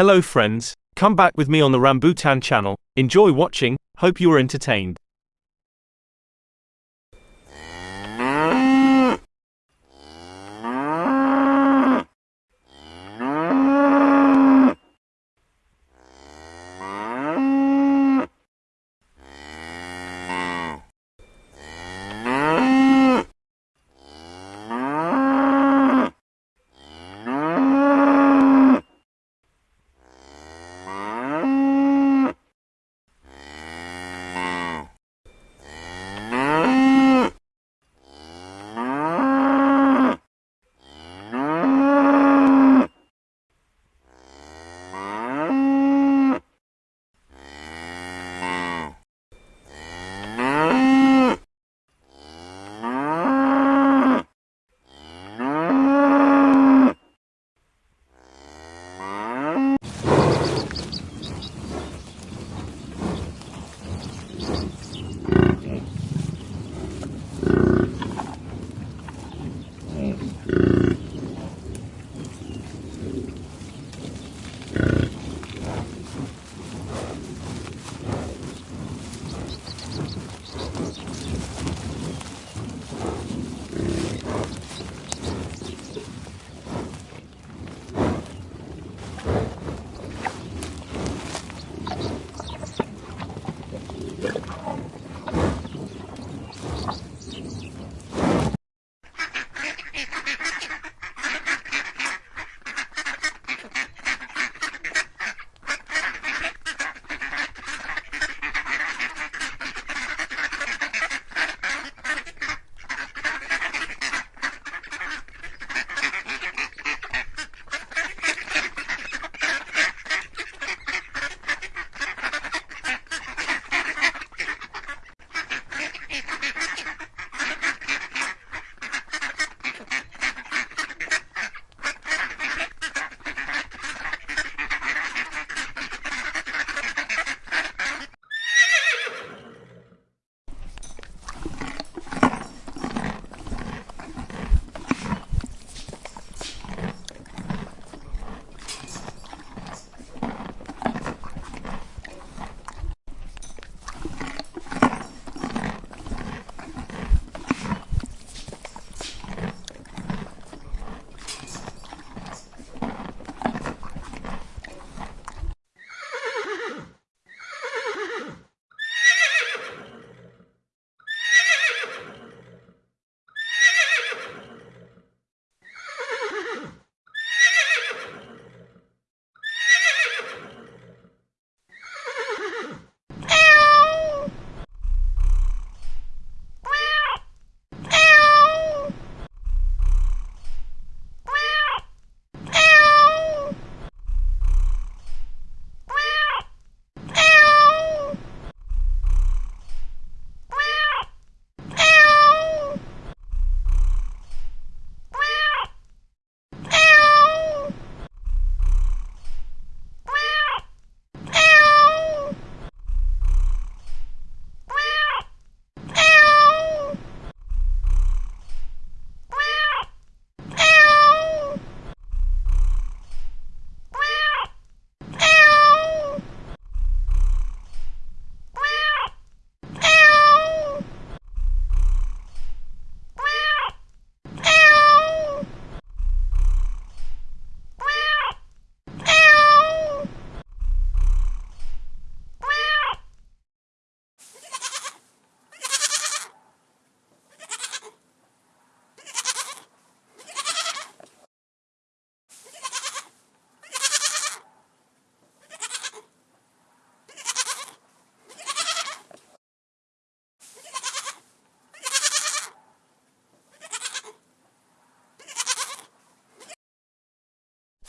Hello friends, come back with me on the Rambutan channel. Enjoy watching, hope you are entertained.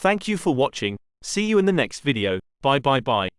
Thank you for watching, see you in the next video, bye bye bye.